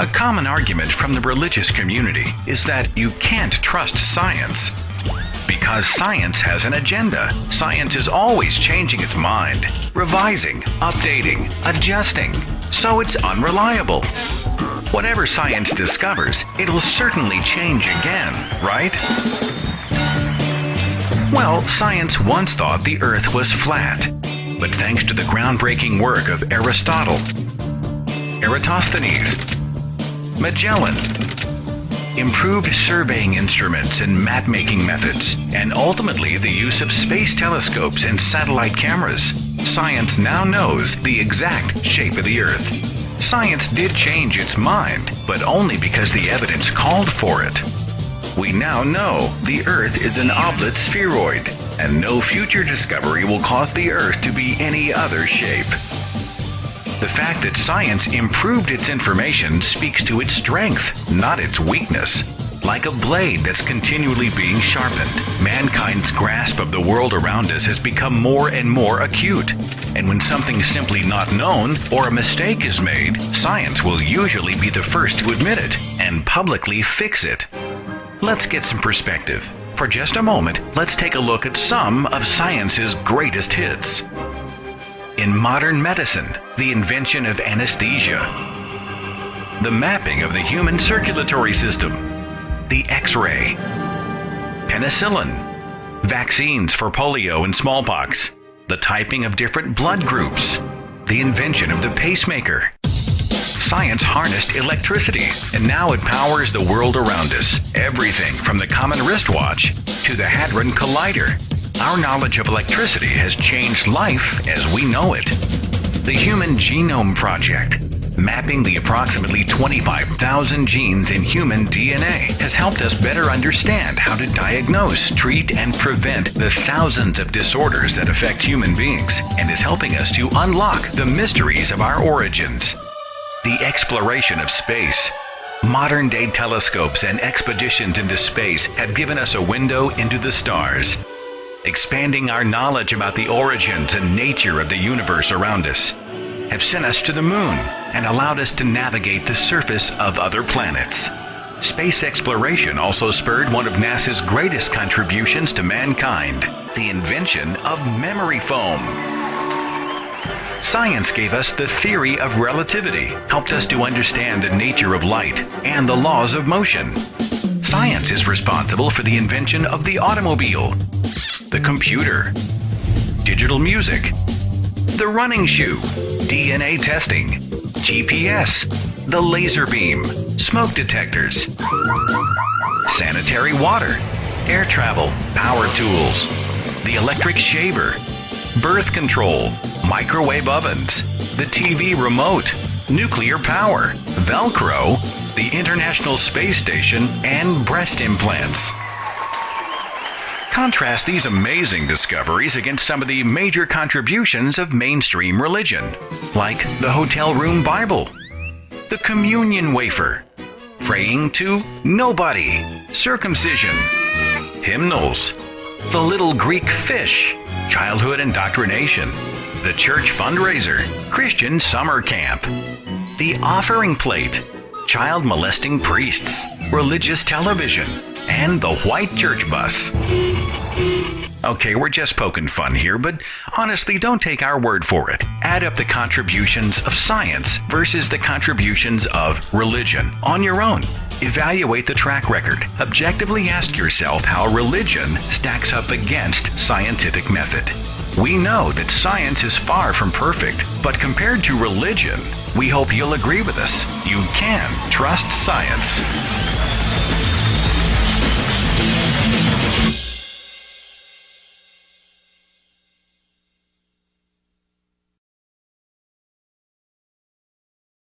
A common argument from the religious community is that you can't trust science. Because science has an agenda. Science is always changing its mind, revising, updating, adjusting, so it's unreliable. Whatever science discovers, it'll certainly change again, right? Well, science once thought the Earth was flat, but thanks to the groundbreaking work of Aristotle, Eratosthenes, Magellan, improved surveying instruments and map-making methods, and ultimately the use of space telescopes and satellite cameras, science now knows the exact shape of the Earth. Science did change its mind, but only because the evidence called for it. We now know the Earth is an oblate spheroid, and no future discovery will cause the Earth to be any other shape. The fact that science improved its information speaks to its strength, not its weakness. Like a blade that's continually being sharpened, mankind's grasp of the world around us has become more and more acute. And when something's simply not known or a mistake is made, science will usually be the first to admit it and publicly fix it. Let's get some perspective. For just a moment, let's take a look at some of science's greatest hits. In modern medicine, the invention of anesthesia, the mapping of the human circulatory system, the X ray, penicillin, vaccines for polio and smallpox, the typing of different blood groups, the invention of the pacemaker. Science harnessed electricity, and now it powers the world around us. Everything from the common wristwatch to the Hadron Collider. Our knowledge of electricity has changed life as we know it. The Human Genome Project, mapping the approximately 25,000 genes in human DNA, has helped us better understand how to diagnose, treat, and prevent the thousands of disorders that affect human beings, and is helping us to unlock the mysteries of our origins. The exploration of space. Modern day telescopes and expeditions into space have given us a window into the stars expanding our knowledge about the origins and nature of the universe around us, have sent us to the moon and allowed us to navigate the surface of other planets. Space exploration also spurred one of NASA's greatest contributions to mankind the invention of memory foam. Science gave us the theory of relativity, helped us to understand the nature of light and the laws of motion. Science is responsible for the invention of the automobile, the computer, digital music, the running shoe, DNA testing, GPS, the laser beam, smoke detectors, sanitary water, air travel, power tools, the electric shaver, birth control, microwave ovens, the TV remote, nuclear power, Velcro, the International Space Station, and breast implants. Contrast these amazing discoveries against some of the major contributions of mainstream religion, like the hotel room Bible, the communion wafer, praying to nobody, circumcision, hymnals, the little Greek fish, childhood indoctrination, the church fundraiser, Christian summer camp, the offering plate, child molesting priests, religious television, and the white church bus. Okay, we're just poking fun here, but honestly, don't take our word for it. Add up the contributions of science versus the contributions of religion on your own. Evaluate the track record. Objectively ask yourself how religion stacks up against scientific method. We know that science is far from perfect, but compared to religion, we hope you'll agree with us. You can trust science.